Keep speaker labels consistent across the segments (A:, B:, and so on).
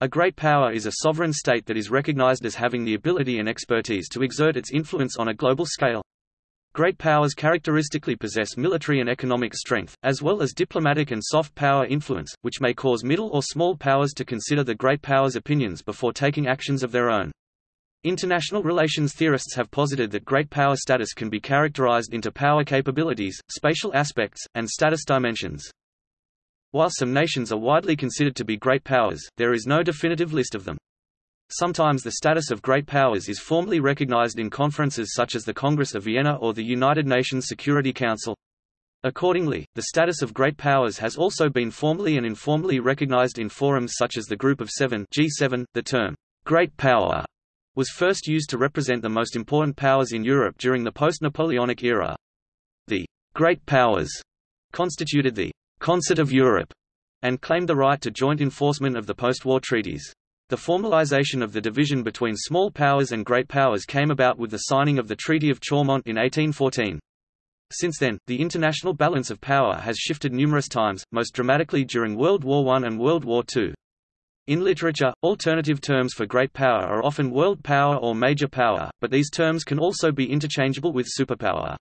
A: A great power is a sovereign state that is recognized as having the ability and expertise to exert its influence on a global scale. Great powers characteristically possess military and economic strength, as well as diplomatic and soft power influence, which may cause middle or small powers to consider the great power's opinions before taking actions of their own. International relations theorists have posited that great power status can be characterized into power capabilities, spatial aspects, and status dimensions. While some nations are widely considered to be great powers, there is no definitive list of them. Sometimes the status of great powers is formally recognized in conferences such as the Congress of Vienna or the United Nations Security Council. Accordingly, the status of great powers has also been formally and informally recognized in forums such as the Group of Seven G7. .The term, great power was first used to represent the most important powers in Europe during the post-Napoleonic era. The Great Powers constituted the Concert of Europe and claimed the right to joint enforcement of the post-war treaties. The formalization of the division between small powers and great powers came about with the signing of the Treaty of Chaumont in 1814. Since then, the international balance of power has shifted numerous times, most dramatically during World War I and World War II. In literature, alternative terms for great power are often world power or major power, but these terms can also be interchangeable with superpower.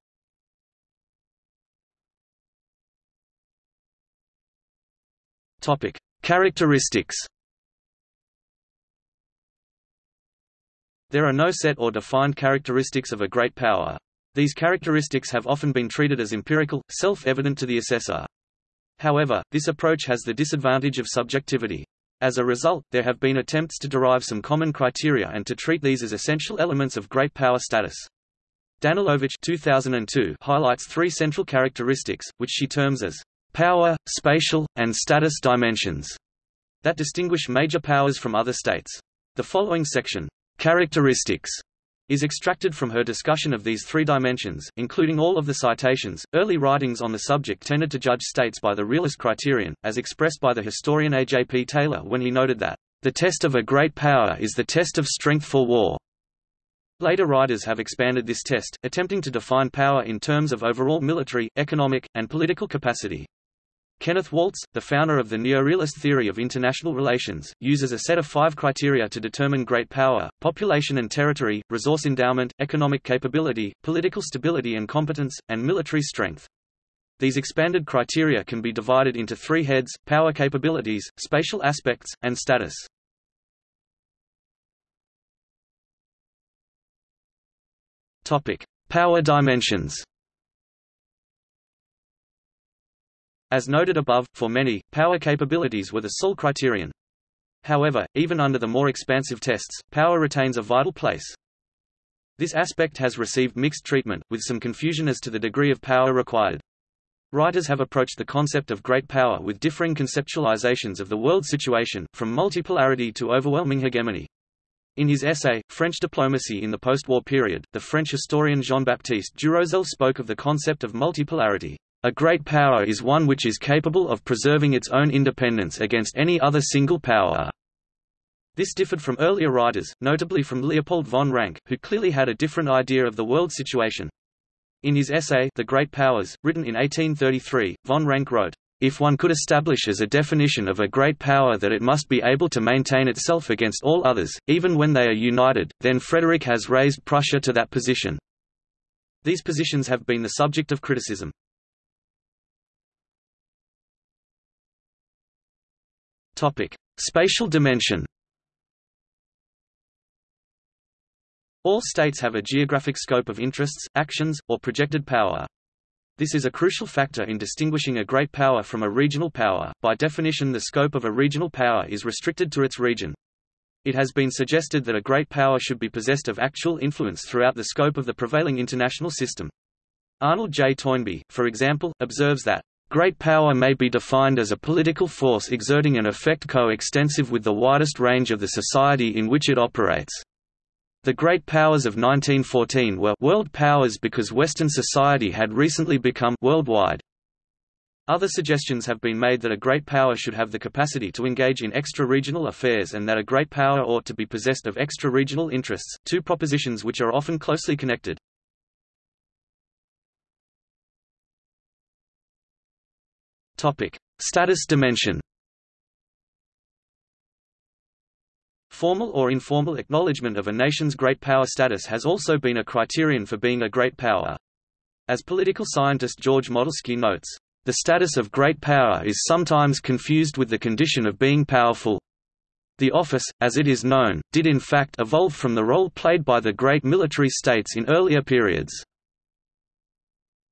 A: Topic: Characteristics. There are no set or defined characteristics of a great power. These characteristics have often been treated as empirical, self-evident to the assessor. However, this approach has the disadvantage of subjectivity. As a result, there have been attempts to derive some common criteria and to treat these as essential elements of great power status. Danilovic 2002 highlights three central characteristics, which she terms as power, spatial, and status dimensions that distinguish major powers from other states. The following section, characteristics, is extracted from her discussion of these three dimensions, including all of the citations. Early writings on the subject tended to judge states by the realist criterion, as expressed by the historian A. J. P. Taylor when he noted that, the test of a great power is the test of strength for war. Later writers have expanded this test, attempting to define power in terms of overall military, economic, and political capacity. Kenneth Waltz, the founder of the neorealist theory of international relations, uses a set of five criteria to determine great power, population and territory, resource endowment, economic capability, political stability and competence, and military strength. These expanded criteria can be divided into three heads, power capabilities, spatial aspects, and status. Power dimensions As noted above, for many, power capabilities were the sole criterion. However, even under the more expansive tests, power retains a vital place. This aspect has received mixed treatment, with some confusion as to the degree of power required. Writers have approached the concept of great power with differing conceptualizations of the world situation, from multipolarity to overwhelming hegemony. In his essay, French Diplomacy in the Post-War Period, the French historian Jean-Baptiste Duroselle spoke of the concept of multipolarity. A great power is one which is capable of preserving its own independence against any other single power. This differed from earlier writers, notably from Leopold von Ranke, who clearly had a different idea of the world situation. In his essay The Great Powers, written in 1833, von Ranke wrote, if one could establish as a definition of a great power that it must be able to maintain itself against all others, even when they are united, then Frederick has raised Prussia to that position. These positions have been the subject of criticism. Topic: Spatial dimension. All states have a geographic scope of interests, actions, or projected power. This is a crucial factor in distinguishing a great power from a regional power. By definition, the scope of a regional power is restricted to its region. It has been suggested that a great power should be possessed of actual influence throughout the scope of the prevailing international system. Arnold J. Toynbee, for example, observes that Great power may be defined as a political force exerting an effect co-extensive with the widest range of the society in which it operates. The great powers of 1914 were world powers because Western society had recently become worldwide. Other suggestions have been made that a great power should have the capacity to engage in extra-regional affairs and that a great power ought to be possessed of extra-regional interests, two propositions which are often closely connected. Topic: Status dimension. Formal or informal acknowledgement of a nation's great power status has also been a criterion for being a great power. As political scientist George Modelski notes, the status of great power is sometimes confused with the condition of being powerful. The office, as it is known, did in fact evolve from the role played by the great military states in earlier periods.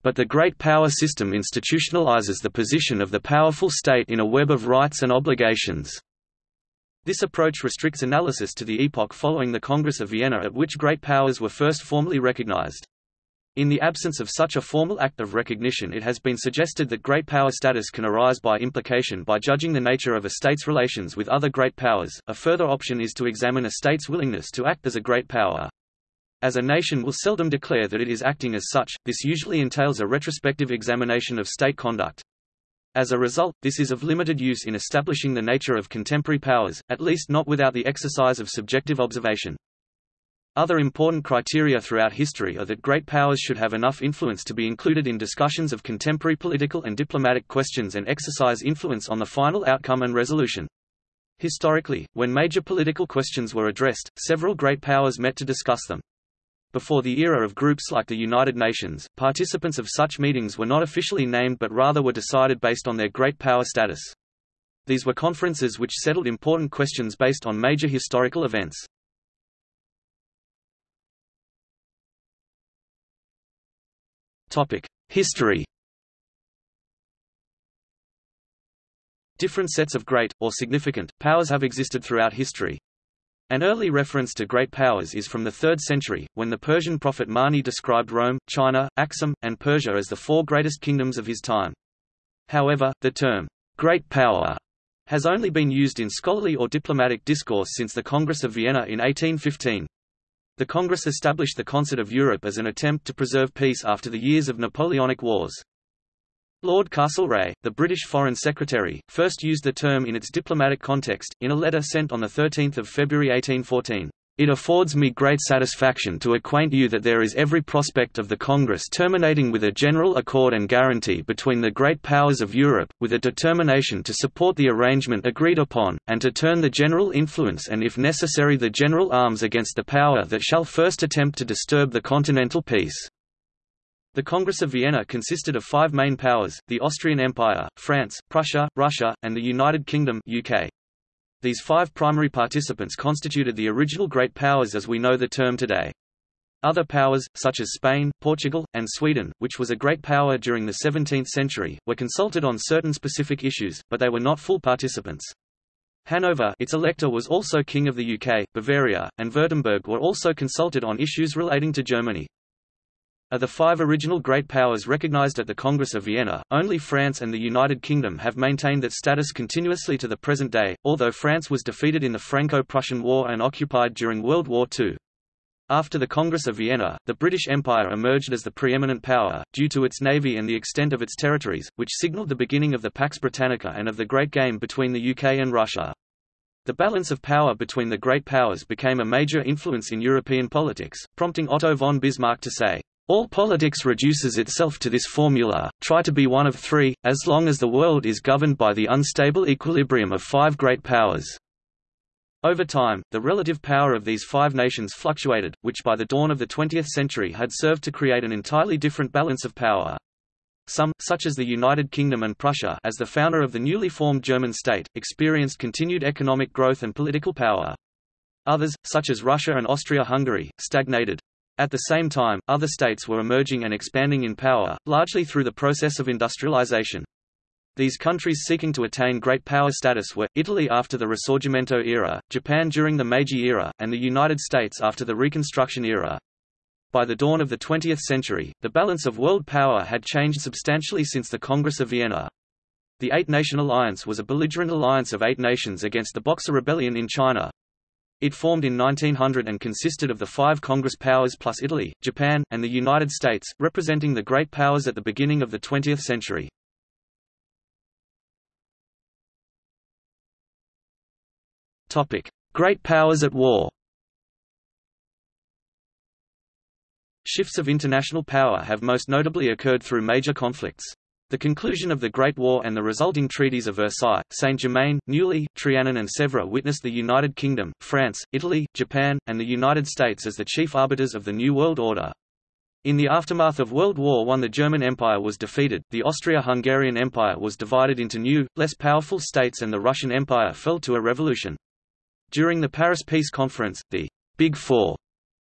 A: But the great power system institutionalizes the position of the powerful state in a web of rights and obligations. This approach restricts analysis to the epoch following the Congress of Vienna at which great powers were first formally recognized. In the absence of such a formal act of recognition it has been suggested that great power status can arise by implication by judging the nature of a state's relations with other great powers. A further option is to examine a state's willingness to act as a great power. As a nation will seldom declare that it is acting as such, this usually entails a retrospective examination of state conduct. As a result, this is of limited use in establishing the nature of contemporary powers, at least not without the exercise of subjective observation. Other important criteria throughout history are that great powers should have enough influence to be included in discussions of contemporary political and diplomatic questions and exercise influence on the final outcome and resolution. Historically, when major political questions were addressed, several great powers met to discuss them. Before the era of groups like the United Nations, participants of such meetings were not officially named but rather were decided based on their great power status. These were conferences which settled important questions based on major historical events. History Different sets of great, or significant, powers have existed throughout history. An early reference to great powers is from the 3rd century, when the Persian prophet Mani described Rome, China, Aksum, and Persia as the four greatest kingdoms of his time. However, the term, great power, has only been used in scholarly or diplomatic discourse since the Congress of Vienna in 1815. The Congress established the Concert of Europe as an attempt to preserve peace after the years of Napoleonic Wars. Lord Castlereagh, the British Foreign Secretary, first used the term in its diplomatic context, in a letter sent on 13 February 1814. It affords me great satisfaction to acquaint you that there is every prospect of the Congress terminating with a general accord and guarantee between the great powers of Europe, with a determination to support the arrangement agreed upon, and to turn the general influence and if necessary the general arms against the power that shall first attempt to disturb the continental peace. The Congress of Vienna consisted of five main powers, the Austrian Empire, France, Prussia, Russia, and the United Kingdom UK. These five primary participants constituted the original great powers as we know the term today. Other powers, such as Spain, Portugal, and Sweden, which was a great power during the 17th century, were consulted on certain specific issues, but they were not full participants. Hanover its elector was also King of the UK, Bavaria, and Württemberg were also consulted on issues relating to Germany. Of the five original great powers recognized at the Congress of Vienna, only France and the United Kingdom have maintained that status continuously to the present day, although France was defeated in the Franco-Prussian War and occupied during World War II. After the Congress of Vienna, the British Empire emerged as the preeminent power, due to its navy and the extent of its territories, which signalled the beginning of the Pax Britannica and of the Great Game between the UK and Russia. The balance of power between the great powers became a major influence in European politics, prompting Otto von Bismarck to say, all politics reduces itself to this formula, try to be one of three, as long as the world is governed by the unstable equilibrium of five great powers. Over time, the relative power of these five nations fluctuated, which by the dawn of the 20th century had served to create an entirely different balance of power. Some, such as the United Kingdom and Prussia as the founder of the newly formed German state, experienced continued economic growth and political power. Others, such as Russia and Austria-Hungary, stagnated. At the same time, other states were emerging and expanding in power, largely through the process of industrialization. These countries seeking to attain great power status were, Italy after the Risorgimento era, Japan during the Meiji era, and the United States after the Reconstruction era. By the dawn of the 20th century, the balance of world power had changed substantially since the Congress of Vienna. The Eight-Nation Alliance was a belligerent alliance of eight nations against the Boxer Rebellion in China, it formed in 1900 and consisted of the five Congress powers plus Italy, Japan, and the United States, representing the great powers at the beginning of the 20th century. Great powers at war Shifts of international power have most notably occurred through major conflicts. The conclusion of the Great War and the resulting treaties of Versailles, Saint-Germain, Neuilly, Trianon and Sèvres witnessed the United Kingdom, France, Italy, Japan, and the United States as the chief arbiters of the New World Order. In the aftermath of World War I the German Empire was defeated, the Austria-Hungarian Empire was divided into new, less powerful states and the Russian Empire fell to a revolution. During the Paris Peace Conference, the Big Four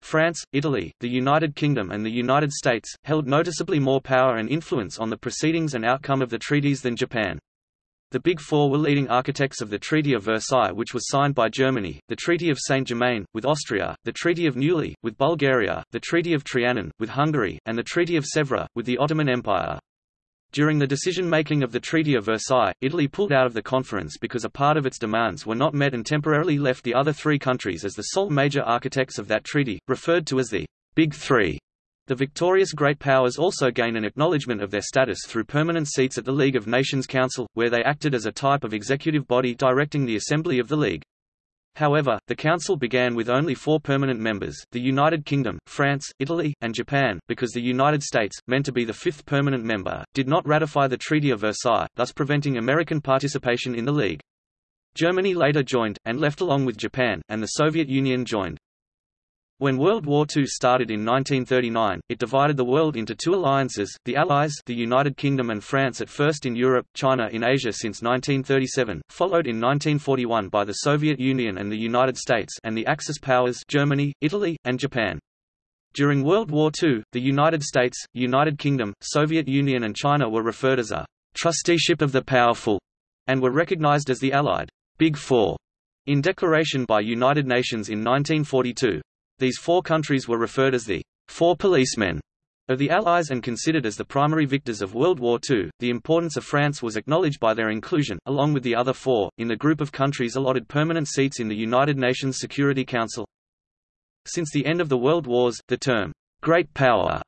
A: France, Italy, the United Kingdom and the United States, held noticeably more power and influence on the proceedings and outcome of the treaties than Japan. The Big Four were leading architects of the Treaty of Versailles which was signed by Germany, the Treaty of Saint-Germain, with Austria, the Treaty of Neuilly, with Bulgaria, the Treaty of Trianon, with Hungary, and the Treaty of Sèvres, with the Ottoman Empire. During the decision-making of the Treaty of Versailles, Italy pulled out of the conference because a part of its demands were not met and temporarily left the other three countries as the sole major architects of that treaty, referred to as the Big Three. The victorious great powers also gain an acknowledgement of their status through permanent seats at the League of Nations Council, where they acted as a type of executive body directing the assembly of the League. However, the Council began with only four permanent members, the United Kingdom, France, Italy, and Japan, because the United States, meant to be the fifth permanent member, did not ratify the Treaty of Versailles, thus preventing American participation in the League. Germany later joined, and left along with Japan, and the Soviet Union joined. When World War II started in 1939, it divided the world into two alliances, the Allies the United Kingdom and France at first in Europe, China in Asia since 1937, followed in 1941 by the Soviet Union and the United States and the Axis powers Germany, Italy, and Japan. During World War II, the United States, United Kingdom, Soviet Union and China were referred as a «trusteeship of the powerful» and were recognized as the Allied «Big Four in declaration by United Nations in 1942. These four countries were referred as the Four Policemen of the Allies and considered as the primary victors of World War II. The importance of France was acknowledged by their inclusion, along with the other four, in the group of countries allotted permanent seats in the United Nations Security Council. Since the end of the World Wars, the term Great Power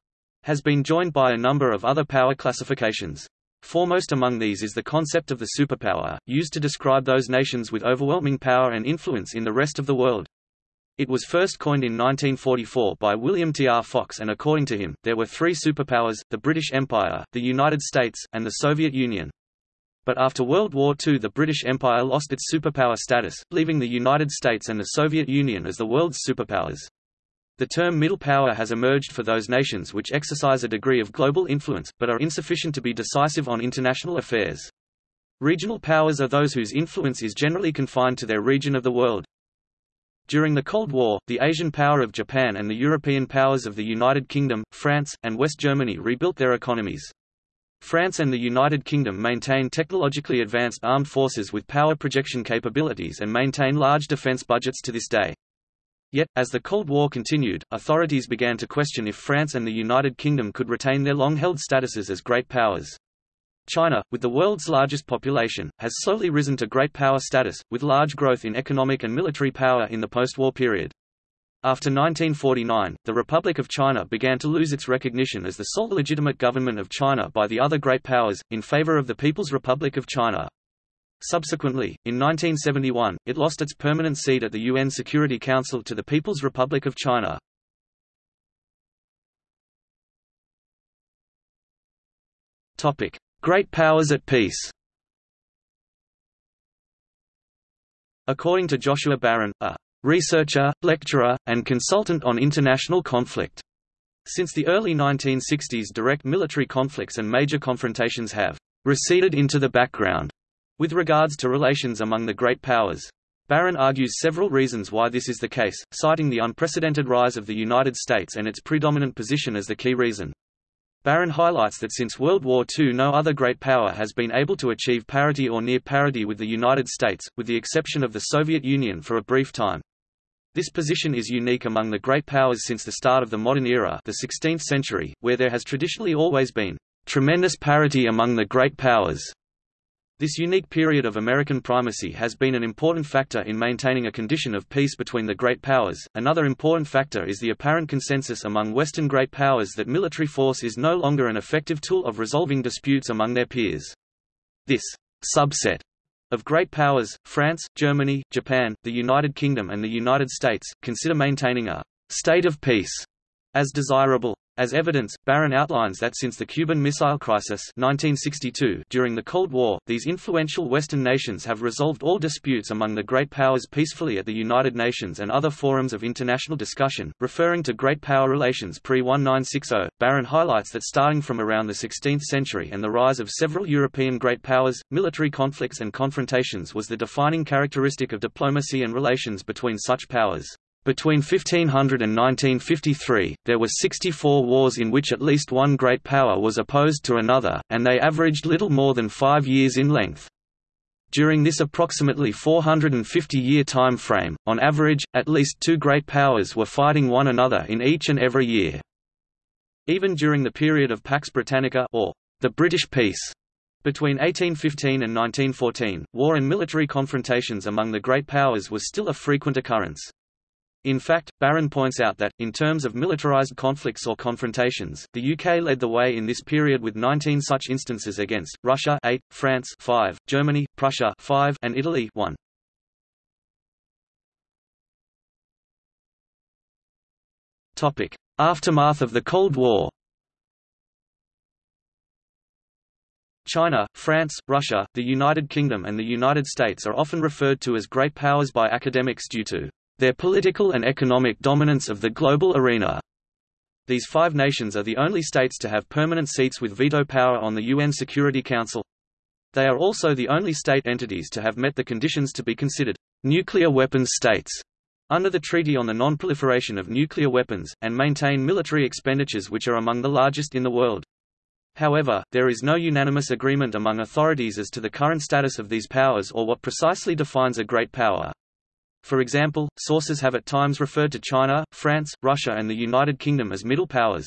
A: has been joined by a number of other power classifications. Foremost among these is the concept of the superpower, used to describe those nations with overwhelming power and influence in the rest of the world. It was first coined in 1944 by William T. R. Fox and according to him, there were three superpowers, the British Empire, the United States, and the Soviet Union. But after World War II the British Empire lost its superpower status, leaving the United States and the Soviet Union as the world's superpowers. The term middle power has emerged for those nations which exercise a degree of global influence, but are insufficient to be decisive on international affairs. Regional powers are those whose influence is generally confined to their region of the world. During the Cold War, the Asian power of Japan and the European powers of the United Kingdom, France, and West Germany rebuilt their economies. France and the United Kingdom maintain technologically advanced armed forces with power projection capabilities and maintain large defense budgets to this day. Yet, as the Cold War continued, authorities began to question if France and the United Kingdom could retain their long-held statuses as great powers. China, with the world's largest population, has slowly risen to great power status, with large growth in economic and military power in the post-war period. After 1949, the Republic of China began to lose its recognition as the sole legitimate government of China by the other great powers, in favor of the People's Republic of China. Subsequently, in 1971, it lost its permanent seat at the UN Security Council to the People's Republic of China. Topic: Great powers at peace According to Joshua Baron, a researcher, lecturer, and consultant on international conflict. Since the early 1960s direct military conflicts and major confrontations have receded into the background with regards to relations among the great powers. Baron argues several reasons why this is the case, citing the unprecedented rise of the United States and its predominant position as the key reason. Baron highlights that since World War II no other great power has been able to achieve parity or near parity with the United States, with the exception of the Soviet Union for a brief time. This position is unique among the great powers since the start of the modern era the 16th century, where there has traditionally always been tremendous parity among the great powers. This unique period of American primacy has been an important factor in maintaining a condition of peace between the great powers. Another important factor is the apparent consensus among Western great powers that military force is no longer an effective tool of resolving disputes among their peers. This subset of great powers, France, Germany, Japan, the United Kingdom and the United States, consider maintaining a state of peace as desirable. As evidence, Baron outlines that since the Cuban Missile Crisis 1962 during the Cold War, these influential Western nations have resolved all disputes among the great powers peacefully at the United Nations and other forums of international discussion. Referring to great power relations pre-1960, Baron highlights that starting from around the 16th century and the rise of several European great powers, military conflicts and confrontations was the defining characteristic of diplomacy and relations between such powers. Between 1500 and 1953, there were 64 wars in which at least one great power was opposed to another, and they averaged little more than five years in length. During this approximately 450-year time frame, on average, at least two great powers were fighting one another in each and every year. Even during the period of Pax Britannica or the British Peace, between 1815 and 1914, war and military confrontations among the great powers was still a frequent occurrence. In fact, Baron points out that, in terms of militarized conflicts or confrontations, the UK led the way in this period with 19 such instances against, Russia 8, France 5, Germany, Prussia 5, and Italy 1. Topic: Aftermath of the Cold War China, France, Russia, the United Kingdom and the United States are often referred to as great powers by academics due to their political and economic dominance of the global arena. These five nations are the only states to have permanent seats with veto power on the UN Security Council. They are also the only state entities to have met the conditions to be considered nuclear weapons states under the Treaty on the Non-Proliferation of Nuclear Weapons, and maintain military expenditures which are among the largest in the world. However, there is no unanimous agreement among authorities as to the current status of these powers or what precisely defines a great power. For example, sources have at times referred to China, France, Russia and the United Kingdom as middle powers.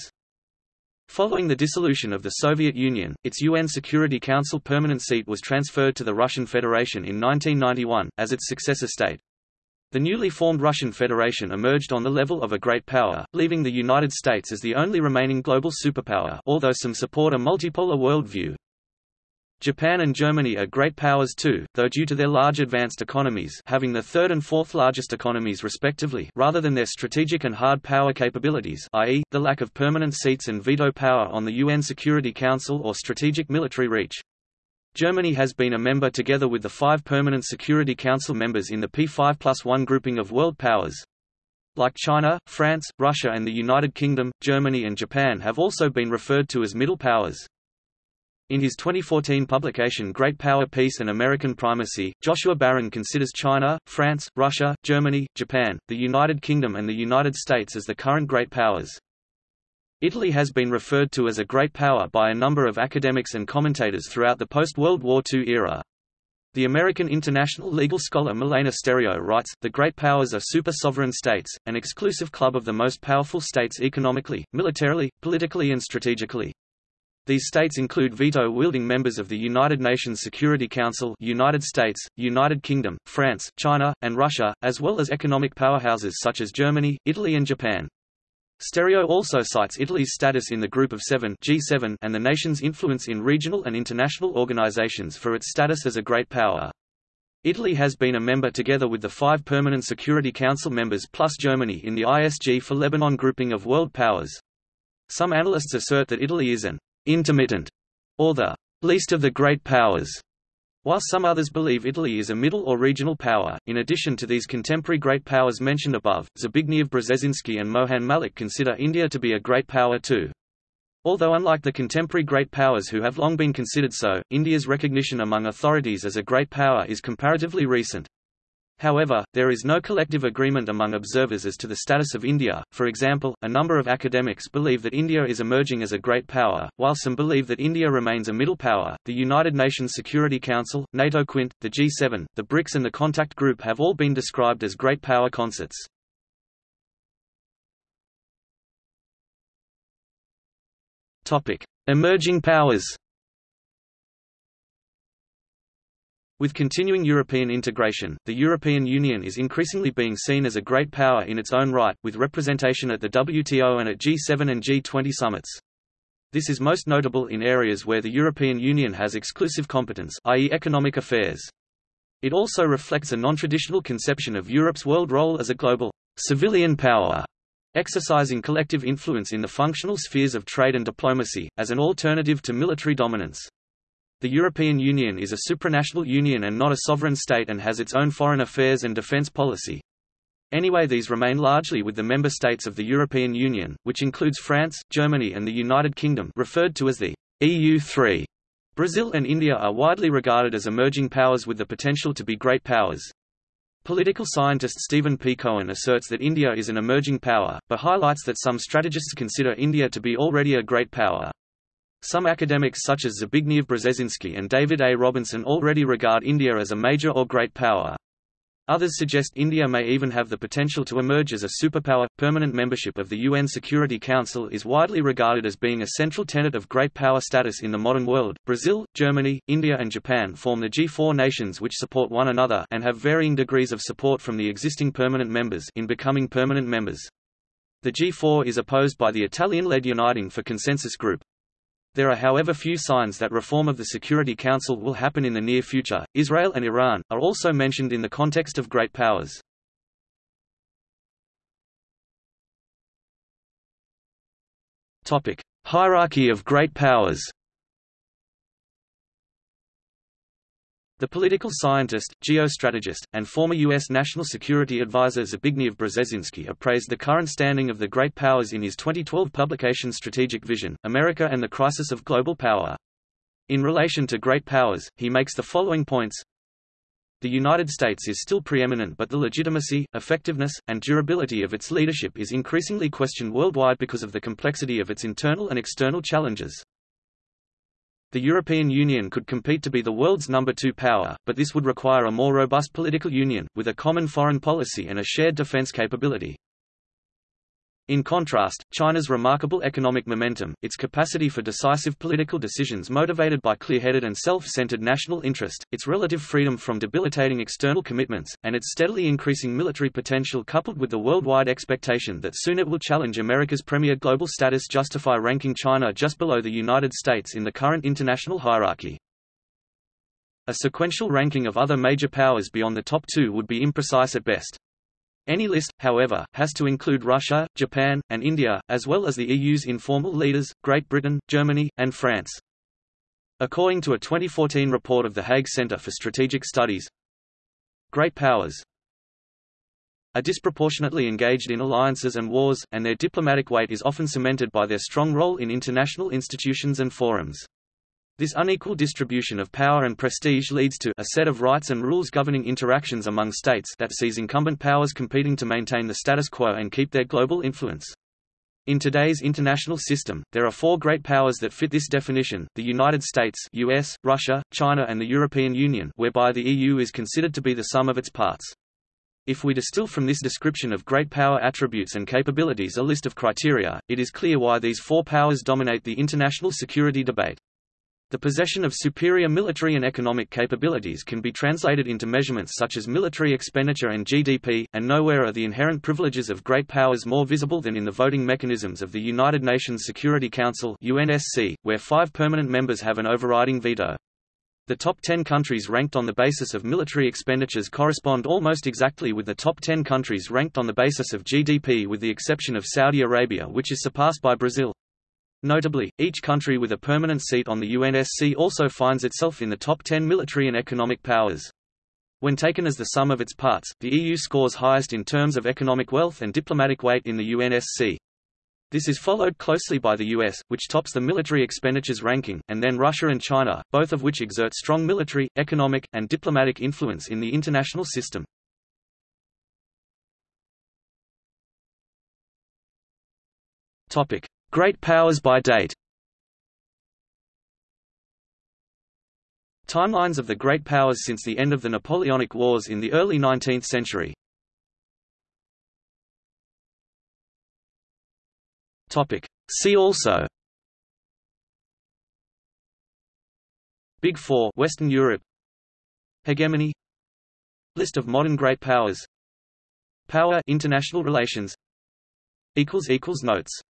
A: Following the dissolution of the Soviet Union, its UN Security Council permanent seat was transferred to the Russian Federation in 1991, as its successor state. The newly formed Russian Federation emerged on the level of a great power, leaving the United States as the only remaining global superpower although some support a multipolar worldview. Japan and Germany are great powers too, though due to their large advanced economies having the third and fourth largest economies respectively rather than their strategic and hard power capabilities i.e., the lack of permanent seats and veto power on the UN Security Council or strategic military reach. Germany has been a member together with the five permanent Security Council members in the P5 plus 1 grouping of world powers. Like China, France, Russia and the United Kingdom, Germany and Japan have also been referred to as middle powers. In his 2014 publication Great Power Peace and American Primacy, Joshua Baron considers China, France, Russia, Germany, Japan, the United Kingdom and the United States as the current great powers. Italy has been referred to as a great power by a number of academics and commentators throughout the post-World War II era. The American international legal scholar Milena Sterio writes, The great powers are super-sovereign states, an exclusive club of the most powerful states economically, militarily, politically and strategically. These states include veto-wielding members of the United Nations Security Council United States, United Kingdom, France, China, and Russia, as well as economic powerhouses such as Germany, Italy and Japan. Sterio also cites Italy's status in the Group of Seven G7 and the nation's influence in regional and international organizations for its status as a great power. Italy has been a member together with the five permanent Security Council members plus Germany in the ISG for Lebanon grouping of world powers. Some analysts assert that Italy is an intermittent, or the least of the great powers. While some others believe Italy is a middle or regional power, in addition to these contemporary great powers mentioned above, Zbigniew Brzezinski and Mohan Malik consider India to be a great power too. Although unlike the contemporary great powers who have long been considered so, India's recognition among authorities as a great power is comparatively recent. However, there is no collective agreement among observers as to the status of India. For example, a number of academics believe that India is emerging as a great power, while some believe that India remains a middle power. The United Nations Security Council, NATO Quint, the G7, the BRICS, and the Contact Group have all been described as great power concerts. Topic: Emerging powers. With continuing European integration, the European Union is increasingly being seen as a great power in its own right, with representation at the WTO and at G7 and G20 summits. This is most notable in areas where the European Union has exclusive competence i.e. economic affairs. It also reflects a non-traditional conception of Europe's world role as a global civilian power exercising collective influence in the functional spheres of trade and diplomacy, as an alternative to military dominance. The European Union is a supranational union and not a sovereign state and has its own foreign affairs and defence policy. Anyway these remain largely with the member states of the European Union, which includes France, Germany and the United Kingdom referred to as the EU3. Brazil and India are widely regarded as emerging powers with the potential to be great powers. Political scientist Stephen P. Cohen asserts that India is an emerging power, but highlights that some strategists consider India to be already a great power. Some academics such as Zbigniew Brzezinski and David A. Robinson already regard India as a major or great power. Others suggest India may even have the potential to emerge as a superpower. Permanent membership of the UN Security Council is widely regarded as being a central tenet of great power status in the modern world. Brazil, Germany, India, and Japan form the G4 nations which support one another and have varying degrees of support from the existing permanent members in becoming permanent members. The G4 is opposed by the Italian-led Uniting for Consensus Group, there are however few signs that reform of the Security Council will happen in the near future. Israel and Iran are also mentioned in the context of great powers. Topic: Hierarchy of great powers. The political scientist, geostrategist, and former U.S. National Security Advisor Zbigniew Brzezinski appraised the current standing of the great powers in his 2012 publication Strategic Vision, America and the Crisis of Global Power. In relation to great powers, he makes the following points. The United States is still preeminent but the legitimacy, effectiveness, and durability of its leadership is increasingly questioned worldwide because of the complexity of its internal and external challenges. The European Union could compete to be the world's number two power, but this would require a more robust political union, with a common foreign policy and a shared defense capability. In contrast, China's remarkable economic momentum, its capacity for decisive political decisions motivated by clear-headed and self-centered national interest, its relative freedom from debilitating external commitments, and its steadily increasing military potential coupled with the worldwide expectation that soon it will challenge America's premier global status justify ranking China just below the United States in the current international hierarchy. A sequential ranking of other major powers beyond the top two would be imprecise at best. Any list, however, has to include Russia, Japan, and India, as well as the EU's informal leaders, Great Britain, Germany, and France. According to a 2014 report of the Hague Center for Strategic Studies, great powers are disproportionately engaged in alliances and wars, and their diplomatic weight is often cemented by their strong role in international institutions and forums. This unequal distribution of power and prestige leads to a set of rights and rules governing interactions among states that sees incumbent powers competing to maintain the status quo and keep their global influence. In today's international system, there are four great powers that fit this definition, the United States US, Russia, China and the European Union whereby the EU is considered to be the sum of its parts. If we distill from this description of great power attributes and capabilities a list of criteria, it is clear why these four powers dominate the international security debate. The possession of superior military and economic capabilities can be translated into measurements such as military expenditure and GDP, and nowhere are the inherent privileges of great powers more visible than in the voting mechanisms of the United Nations Security Council UNSC, where five permanent members have an overriding veto. The top 10 countries ranked on the basis of military expenditures correspond almost exactly with the top 10 countries ranked on the basis of GDP with the exception of Saudi Arabia which is surpassed by Brazil. Notably, each country with a permanent seat on the UNSC also finds itself in the top 10 military and economic powers. When taken as the sum of its parts, the EU scores highest in terms of economic wealth and diplomatic weight in the UNSC. This is followed closely by the US, which tops the military expenditures ranking, and then Russia and China, both of which exert strong military, economic, and diplomatic influence in the international system. Topic: Great powers by date. Timelines of the great powers since the end of the Napoleonic Wars in the early 19th century. See also. Big Four Western Europe. Hegemony. List of modern great powers. Power international relations. Notes